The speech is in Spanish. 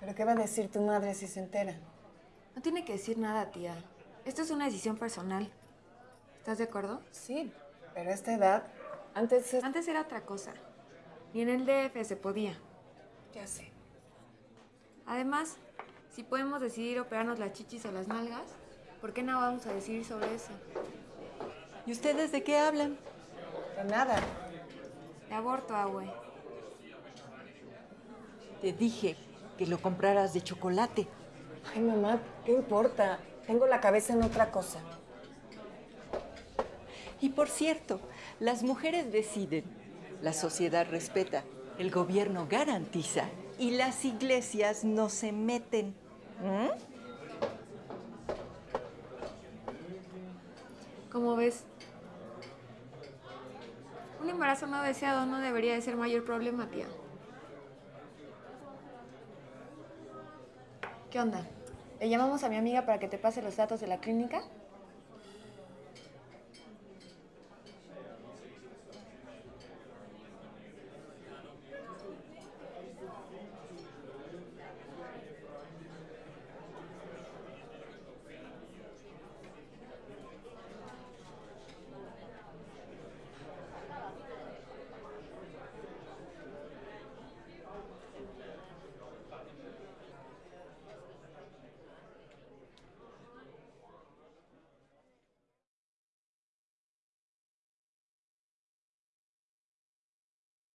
¿Pero qué va a decir tu madre si se entera? No tiene que decir nada, tía. Esto es una decisión personal. ¿Estás de acuerdo? Sí, pero a esta edad, antes... es- Antes era otra cosa. Ni en el DF se podía. Ya sé. Además, si podemos decidir operarnos las chichis o las nalgas, ¿por qué no vamos a decidir sobre eso? ¿Y ustedes de qué hablan? De nada. De aborto, abue. Te dije que lo compraras de chocolate. Ay, mamá, ¿qué importa? Tengo la cabeza en otra cosa. Y por cierto, las mujeres deciden, la sociedad respeta, el gobierno garantiza y las iglesias no se meten. ¿Mm? ¿Cómo ves? Un embarazo no deseado no debería de ser mayor problema, tía. ¿Qué onda? ¿Le llamamos a mi amiga para que te pase los datos de la clínica?